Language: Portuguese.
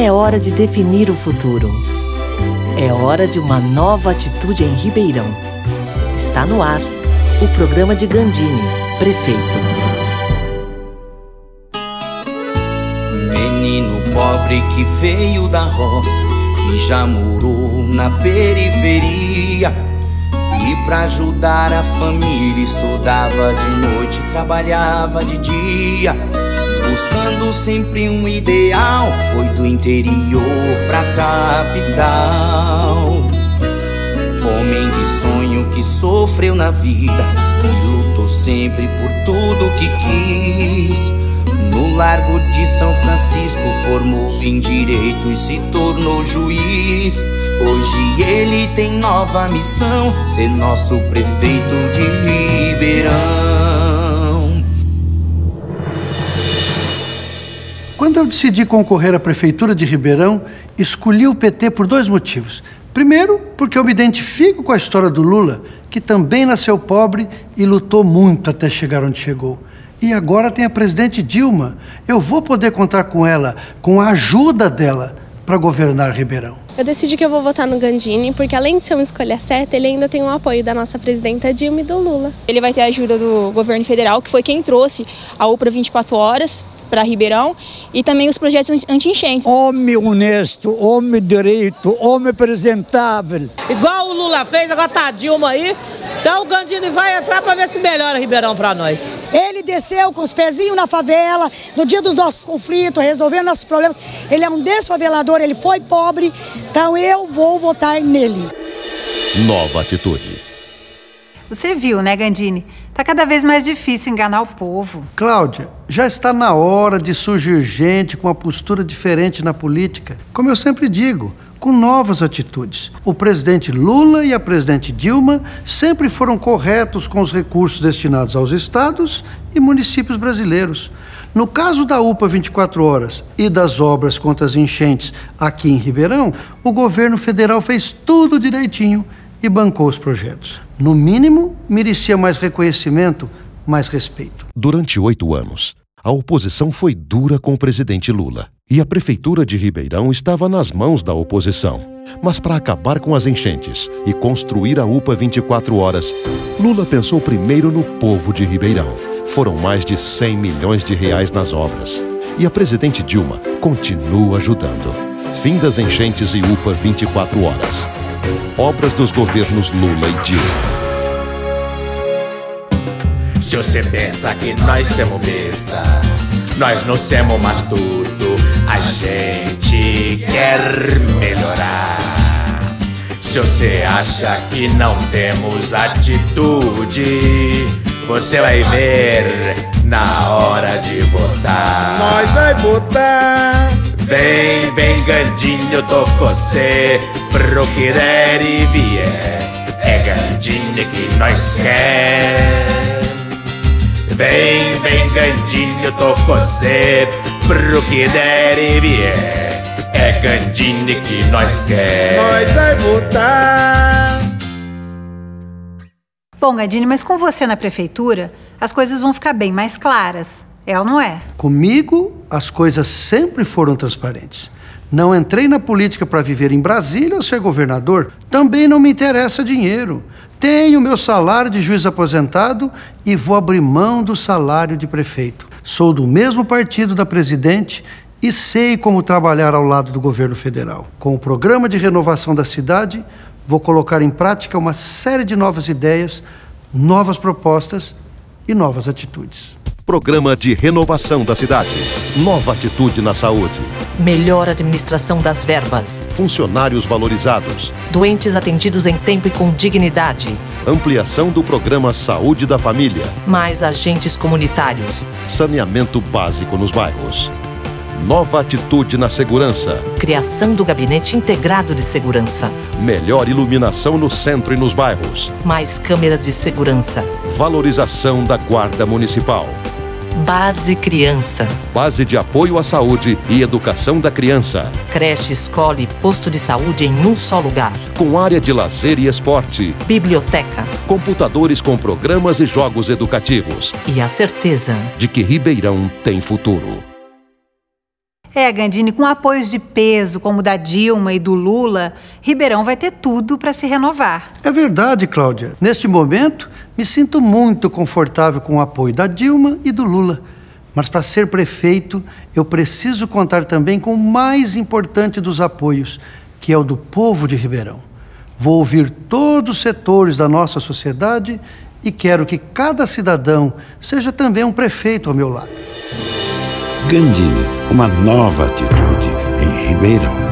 É hora de definir o futuro. É hora de uma nova atitude em Ribeirão. Está no ar o programa de Gandini, prefeito. Menino pobre que veio da roça e já morou na periferia. E pra ajudar a família estudava de noite, trabalhava de dia buscando sempre um ideal. Interior pra capital. Homem de sonho que sofreu na vida e lutou sempre por tudo que quis. No Largo de São Francisco formou-se em direito e se tornou juiz. Hoje ele tem nova missão, ser nosso prefeito de Ribeirão. Quando eu decidi concorrer à Prefeitura de Ribeirão, escolhi o PT por dois motivos. Primeiro, porque eu me identifico com a história do Lula, que também nasceu pobre e lutou muito até chegar onde chegou. E agora tem a presidente Dilma. Eu vou poder contar com ela, com a ajuda dela, para governar Ribeirão. Eu decidi que eu vou votar no Gandini, porque além de ser uma escolha certa, ele ainda tem o apoio da nossa presidenta Dilma e do Lula. Ele vai ter a ajuda do governo federal, que foi quem trouxe a UPRA 24 horas para Ribeirão e também os projetos anti-enchentes. Homem honesto, homem direito, homem apresentável. Igual o Lula fez, agora tá a Dilma aí. Então o Gandini vai entrar para ver se melhora Ribeirão para nós. Ele desceu com os pezinhos na favela, no dia dos nossos conflitos, resolvendo nossos problemas. Ele é um desfavelador, ele foi pobre, então eu vou votar nele. Nova atitude. Você viu, né, Gandini? Tá cada vez mais difícil enganar o povo. Cláudia, já está na hora de surgir gente com uma postura diferente na política. Como eu sempre digo, com novas atitudes. O presidente Lula e a presidente Dilma sempre foram corretos com os recursos destinados aos estados e municípios brasileiros. No caso da UPA 24 Horas e das obras contra as enchentes aqui em Ribeirão, o governo federal fez tudo direitinho e bancou os projetos. No mínimo, merecia mais reconhecimento, mais respeito. Durante oito anos, a oposição foi dura com o presidente Lula. E a prefeitura de Ribeirão estava nas mãos da oposição. Mas para acabar com as enchentes e construir a UPA 24 horas, Lula pensou primeiro no povo de Ribeirão. Foram mais de 100 milhões de reais nas obras. E a presidente Dilma continua ajudando. Fim das enchentes e UPA 24 horas. Obras dos governos Lula e Dilma. Se você pensa que nós somos besta, nós não somos matuto, a gente quer melhorar. Se você acha que não temos atitude, você vai ver na hora de votar. Nós vai votar. Vem, vem, Gandinho, tô com você pro que der e vier. É Gandinho que nós quer. Vem, vem, Gandinho, tô com você pro que der e vier. É Gandinho que nós quer. Nós vai votar. Bom, Gandini, mas com você na prefeitura, as coisas vão ficar bem mais claras. É ou não é? Comigo, as coisas sempre foram transparentes. Não entrei na política para viver em Brasília ou ser governador. Também não me interessa dinheiro. Tenho meu salário de juiz aposentado e vou abrir mão do salário de prefeito. Sou do mesmo partido da presidente e sei como trabalhar ao lado do governo federal. Com o programa de renovação da cidade, vou colocar em prática uma série de novas ideias, novas propostas e novas atitudes. Programa de renovação da cidade. Nova atitude na saúde. Melhor administração das verbas. Funcionários valorizados. Doentes atendidos em tempo e com dignidade. Ampliação do programa Saúde da Família. Mais agentes comunitários. Saneamento básico nos bairros. Nova atitude na segurança. Criação do Gabinete Integrado de Segurança. Melhor iluminação no centro e nos bairros. Mais câmeras de segurança. Valorização da Guarda Municipal. Base Criança. Base de apoio à saúde e educação da criança. Creche, escola e posto de saúde em um só lugar. Com área de lazer e esporte. Biblioteca. Computadores com programas e jogos educativos. E a certeza de que Ribeirão tem futuro. É, Gandini, com apoios de peso como o da Dilma e do Lula, Ribeirão vai ter tudo para se renovar. É verdade, Cláudia. Neste momento, me sinto muito confortável com o apoio da Dilma e do Lula. Mas para ser prefeito, eu preciso contar também com o mais importante dos apoios, que é o do povo de Ribeirão. Vou ouvir todos os setores da nossa sociedade e quero que cada cidadão seja também um prefeito ao meu lado. Gandini, uma nova atitude em Ribeirão.